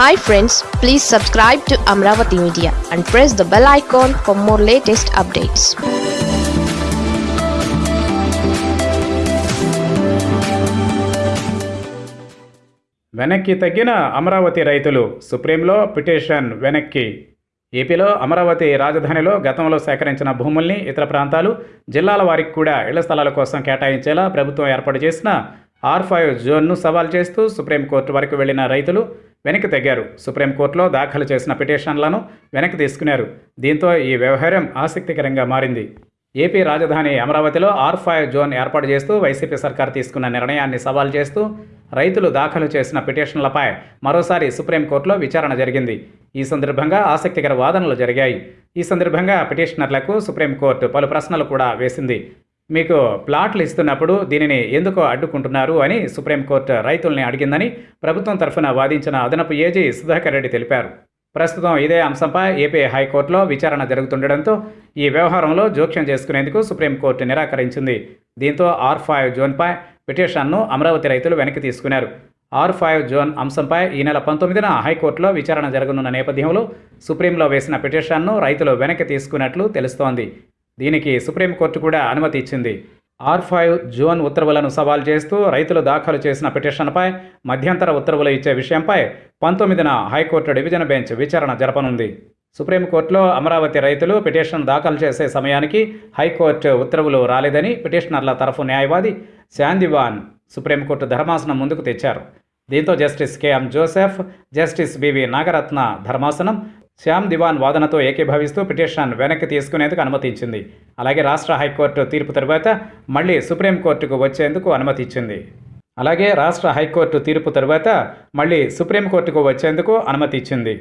Hi friends please subscribe to Amaravati media and press the bell icon for more latest updates వెనక్కి తగ్గిన అమరావతి రైతులు సుప్రీంలో petition వెనక్కి. ఏపీలో అమరావతి రాజధానిలో గతంలో సేకరించిన భూముల్ని ఇతర ప్రాంతాలు జిల్లాల వారికి కూడా ఇళ్ళ స్థలాల కోసం కేటాయించేలా ప్రభుత్వం ఏర్పాటు చేసిన ఆర్ ఫైవ్ జోన్ను సవాల్ చేస్తూ సుప్రీంకోర్టు వరకు వెళ్ళిన రైతులు వెనక్కి తగ్గారు. సుప్రీంకోర్టులో దాఖలు చేసిన పిటిషన్లను వెనక్కి తీసుకున్నారు. దీంతో ఈ వ్యవహారం ఆసక్తికరంగా మారింది. ఏపీ రాజధాని అమరావతిలో ఆర్ ఫైవ్ జోన్ ఏర్పాటు చేస్తూ వైసీపీ సర్కార్ తీసుకున్న నిర్ణయాన్ని సవాల్ చేస్తూ రైతులు దాఖలు చేసిన పిటిషన్లపై మరోసారి సుప్రీంకోర్టులో విచారణ జరిగింది. ఈ సందర్భంగా ఆసక్తికర వాదనలు జరిగాయి. ఈ సందర్భంగా పిటిషనర్లకు సుప్రీంకోర్టు పలు ప్రశ్నలు కూడా వేసింది. మీకు ప్లాట్లు ఇస్తున్నప్పుడు దీనిని ఎందుకు అడ్డుకుంటున్నారు అని సుప్రీంకోర్టు రైతుల్ని అడిగిందని ప్రభుత్వం తరఫున వాదించిన అదనపు ఏజీ సుధాకర్ రెడ్డి తెలిపారు. ప్రస్తుతం ఇదే అంశంపై ఏపీ హైకోర్టులో విచారణ జరుగుతుండటంతో ఈ వ్యవహారంలో జోక్యం చేసుకునేందుకు సుప్రీంకోర్టు నిరాకరించింది. దీంతో ఆర్ ఫైవ్ జోన్పై పిటిషన్ను అమరావతి రైతులు వెనక్కి తీసుకున్నారు. ఆర్ ఫైవ్ జోన్ అంశంపై ఈ నెల పంతొమ్మిదిన హైకోర్టులో విచారణ జరగనున్న నేపథ్యంలో సుప్రీంలో వేసిన పిటిషన్ను రైతులు వెనక్కి తీసుకున్నట్లు తెలుస్తోంది. దీనికి సుప్రీంకోర్టు కూడా అనుమతి ఇచ్చింది. ఆర్ ఫైవ్ జోన్ ఉత్తర్వులను సవాల్ చేస్తూ రైతులు దాఖలు చేసిన పిటిషన్పై మధ్యంతర ఉత్తర్వులు ఇచ్చే విషయంపై పంతొమ్మిదిన హైకోర్టు డివిజన్ బెంచ్ విచారణ జరపనుంది. సుప్రీంకోర్టులో అమరావతి రైతులు పిటిషన్ దాఖలు చేసే సమయానికి హైకోర్టు ఉత్తర్వులు రాలేదని పిటిషనర్ల తరఫు న్యాయవాది శాందివాన్ సుప్రీంకోర్టు ధర్మాసనం ముందుకు తెచ్చారు. దీంతో justice KM Joseph justice BV Nagarathna ధర్మాసనం శ్యామ్ దివాన్ వాదనతో ఏకీభవిస్తూ పిటిషన్ వెనక్కి తీసుకునేందుకు అనుమతించింది. అలాగే రాష్ట్ర హైకోర్టు తీర్పు తర్వాత మళ్ళీ సుప్రీంకోర్టుకు వచ్చేందుకు అనుమతి ఇచ్చింది అలాగే రాష్ట్ర హైకోర్టు తీర్పు తర్వాత మళ్ళీ సుప్రీంకోర్టుకు వచ్చేందుకు అనుమతి ఇచ్చింది